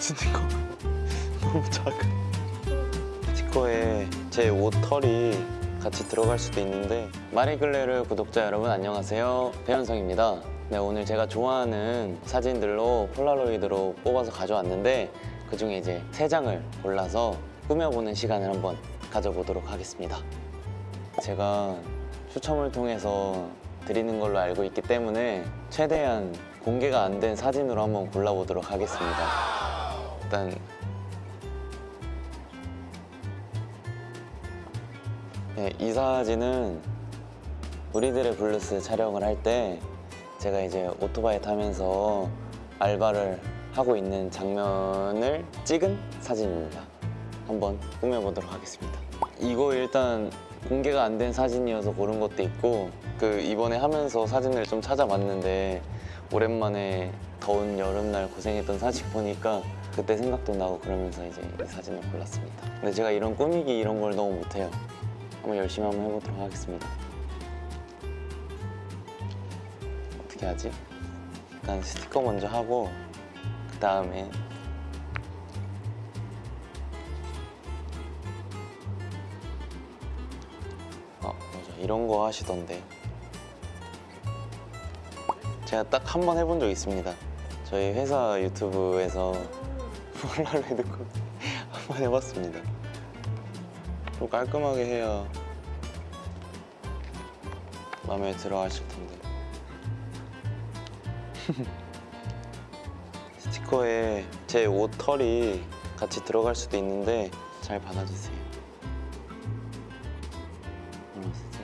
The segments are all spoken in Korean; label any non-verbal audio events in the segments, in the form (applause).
스티커 (laughs) 너무 작아. 스티커에 제 옷 털이 같이 들어갈 수도 있는데 마리글레르 구독자 여러분 안녕하세요. 배현성입니다. 네 오늘 제가 좋아하는 사진들로 폴라로이드로 뽑아서 가져왔는데 그 중에 이제 세 장을 골라서 꾸며보는 시간을 한번 가져보도록 하겠습니다. 제가 추첨을 통해서 드리는 걸로 알고 있기 때문에 최대한 공개가 안 된 사진으로 한번 골라보도록 하겠습니다. 일단 네, 이 사진은 우리들의 블루스 촬영을 할 때 제가 이제 오토바이 타면서 알바를 하고 있는 장면을 찍은 사진입니다. 한번 꾸며보도록 하겠습니다. 이거 일단 공개가 안 된 사진이어서 고른 것도 있고 그 이번에 하면서 사진을 좀 찾아봤는데 오랜만에 더운 여름날 고생했던 사진 보니까 그때 생각도 나고 그러면서 이제 이 사진을 골랐습니다. 근데 제가 이런 꾸미기 이런 걸 너무 못해요. 한번 열심히 한번 해보도록 하겠습니다. 어떻게 하지? 일단 스티커 먼저 하고 그 다음에 아 맞아 이런 거 하시던데 제가 딱 한 번 해본 적 있습니다. 저희 회사 유튜브에서 폴라로이드 컷 (laughs) 한번 해봤습니다. 좀 깔끔하게 해야 마음에 들어 하실 텐데. (laughs) 스티커에 제 옷 털이 같이 들어갈 수도 있는데 잘 받아주세요. 알았어.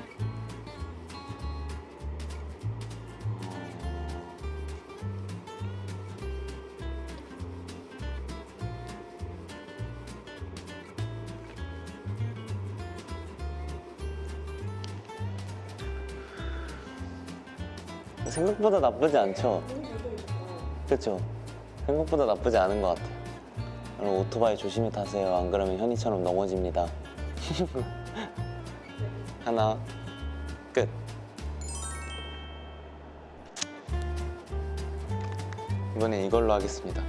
생각보다 나쁘지 않죠? 그렇죠? 생각보다 나쁘지 않은 것 같아요. 여러분 오토바이 조심히 타세요. 안 그러면 현이처럼 넘어집니다. (laughs) 하나, 끝. 이번엔 이걸로 하겠습니다.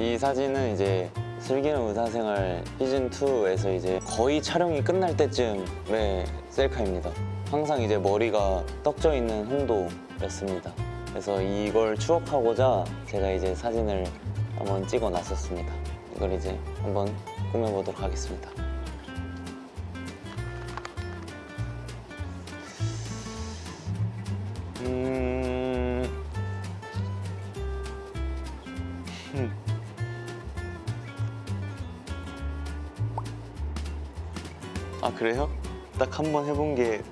이 사진은 이제 슬기로운 의사생활 시즌 2에서 이제 거의 촬영이 끝날 때쯤의 셀카입니다. 항상 이제 머리가 떡져 있는 홍도 였습니다. 그래서 이걸 추억하고자 제가 이제 사진을 한번 찍어 놨었습니다. 이걸 이제 한번 꾸며보도록 하겠습니다. 음... 음. 아 그래요? 딱 한 번 해본 게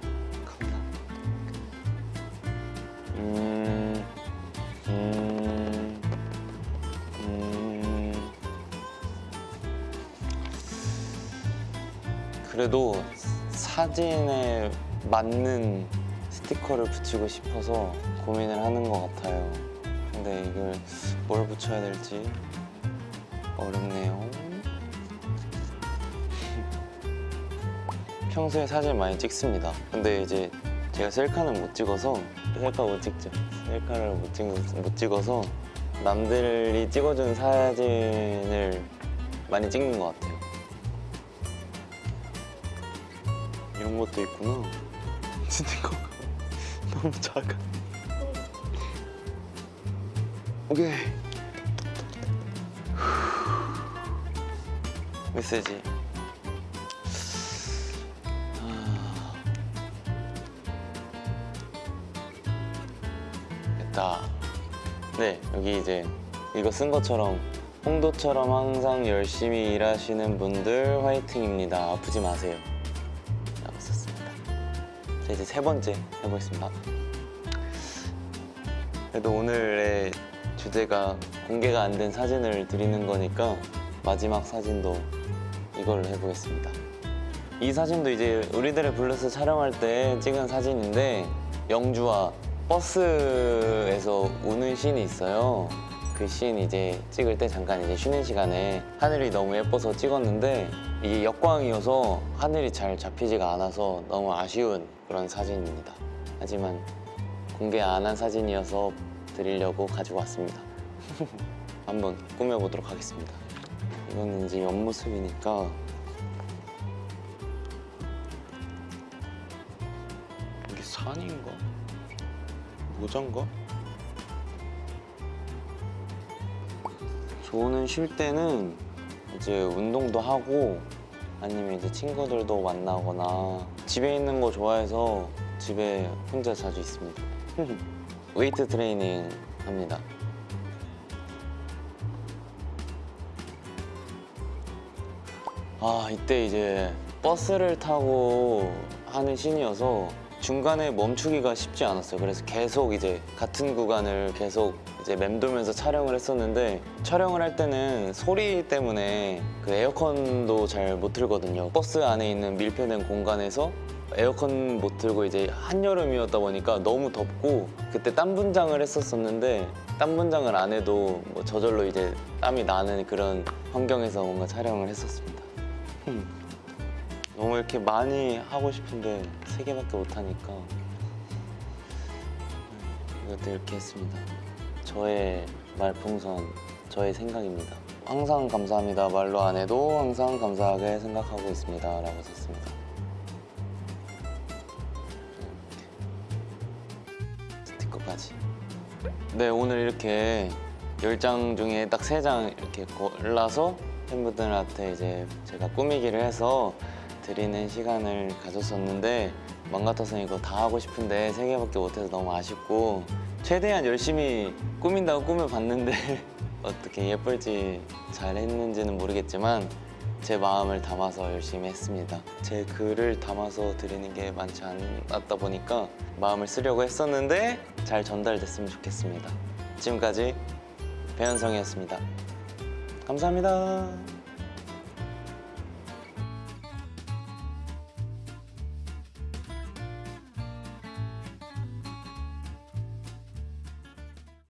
그래도 사진에 맞는 스티커를 붙이고 싶어서 고민을 하는 것 같아요. 근데 이걸 뭘 붙여야 될지 어렵네요. (laughs) 평소에 사진 많이 찍습니다. 근데 이제 제가 셀카는 못 찍어서 셀카 못 찍죠. 셀카를 못, 찍, 못 찍어서 남들이 찍어준 사진을 많이 찍는 것 같아요. 이런 것도 있구나. (laughs) 스티커가 (laughs) 너무 작아. 오케이. 메시지. 됐다. 네, 여기 이제 이거 쓴 것처럼 홍도처럼 항상 열심히 일하시는 분들 화이팅입니다. 아프지 마세요. 자, 이제 세 번째 해보겠습니다. 그래도 오늘의 주제가 공개가 안 된 사진을 드리는 거니까 마지막 사진도 이걸로 해보겠습니다. 이 사진도 이제 우리들의 블루스 촬영할 때 찍은 사진인데 영주와 버스에서 우는 씬이 있어요. 그씬 이제 찍을 때 잠깐 이제 쉬는 시간에 하늘이 너무 예뻐서 찍었는데 이게 역광이어서 하늘이 잘 잡히지가 않아서 너무 아쉬운 그런 사진입니다. 하지만 공개 안 한 사진이어서 드리려고 가지고 왔습니다. (laughs) 한번 꾸며보도록 하겠습니다. 이거는 이제 옆모습이니까 이게 산인가? 모자인가? 저는 쉴 때는 이제 운동도 하고 아니면 이제 친구들도 만나거나 집에 있는 거 좋아해서 집에 혼자 자주 있습니다. (laughs) 웨이트 트레이닝 합니다. 아 이때 이제 버스를 타고 하는 씬이어서 중간에 멈추기가 쉽지 않았어요. 그래서 계속 이제 같은 구간을 계속 이제 맴돌면서 촬영을 했었는데 촬영을 할 때는 소리 때문에 그 에어컨도 잘 못 틀거든요. 버스 안에 있는 밀폐된 공간에서 에어컨 못 틀고 이제 한여름이었다 보니까 너무 덥고 그때 땀 분장을 했었었는데 땀 분장을 안 해도 뭐 저절로 이제 땀이 나는 그런 환경에서 뭔가 촬영을 했었습니다. 음. 너무 이렇게 많이 하고 싶은데 세 개밖에 못 하니까 이것도 이렇게 했습니다. 저의 말풍선, 저의 생각입니다. 항상 감사합니다. 말로 안 해도 항상 감사하게 생각하고 있습니다. 라고 썼습니다. 스티커까지. 네, 오늘 이렇게 10장 중에 딱 3장 이렇게 골라서 팬분들한테 이제 제가 꾸미기를 해서 드리는 시간을 가졌었는데 맘 같아서 이거 다 하고 싶은데 세 개밖에 못해서 너무 아쉽고 최대한 열심히 꾸민다고 꾸며봤는데 (laughs) 어떻게 예쁠지 잘 했는지는 모르겠지만 제 마음을 담아서 열심히 했습니다. 제 글을 담아서 드리는 게 많지 않았다 보니까 마음을 쓰려고 했었는데 잘 전달됐으면 좋겠습니다. 지금까지 배현성이었습니다. 감사합니다.